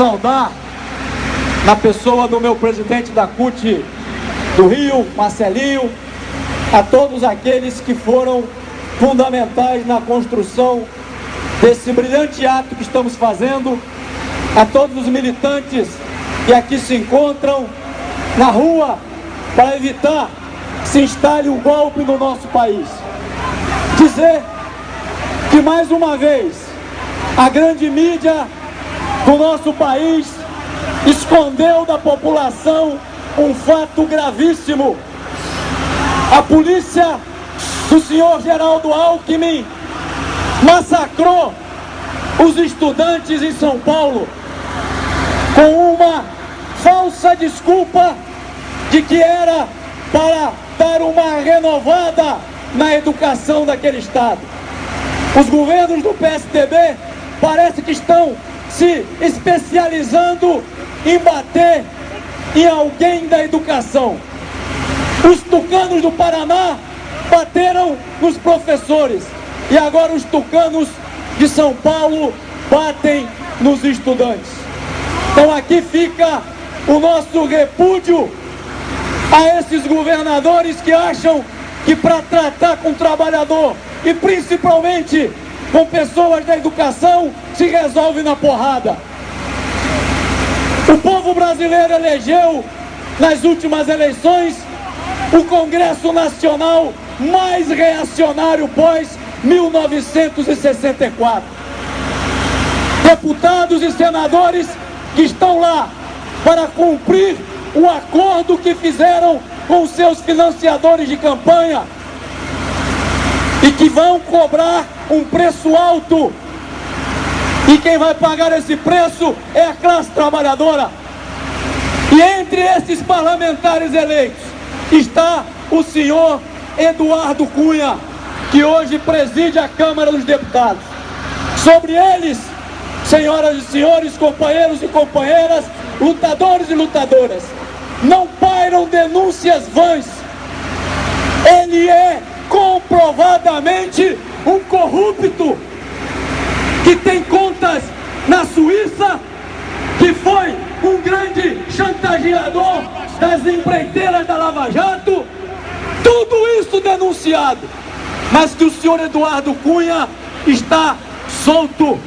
saudar, na pessoa do meu presidente da CUT do Rio, Marcelinho, a todos aqueles que foram fundamentais na construção desse brilhante ato que estamos fazendo, a todos os militantes que aqui se encontram na rua para evitar que se instale um golpe no nosso país. Dizer que mais uma vez a grande mídia do nosso país escondeu da população um fato gravíssimo. A polícia do senhor Geraldo Alckmin massacrou os estudantes em São Paulo com uma falsa desculpa de que era para dar uma renovada na educação daquele estado. Os governos do PSDB parece que estão se especializando em bater em alguém da educação. Os tucanos do Paraná bateram nos professores e agora os tucanos de São Paulo batem nos estudantes. Então aqui fica o nosso repúdio a esses governadores que acham que para tratar com o trabalhador e principalmente com pessoas da educação se resolve na porrada. O povo brasileiro elegeu nas últimas eleições o Congresso Nacional mais reacionário pós 1964. Deputados e senadores que estão lá para cumprir o acordo que fizeram com seus financiadores de campanha e que vão cobrar um preço alto. E quem vai pagar esse preço é a classe trabalhadora. E entre esses parlamentares eleitos está o senhor Eduardo Cunha, que hoje preside a Câmara dos Deputados. Sobre eles, senhoras e senhores, companheiros e companheiras, lutadores e lutadoras, não pairam denúncias vãs. Ele é comprovadamente um corrupto que tem Suíça, que foi um grande chantageador das empreiteiras da Lava Jato, tudo isso denunciado, mas que o senhor Eduardo Cunha está solto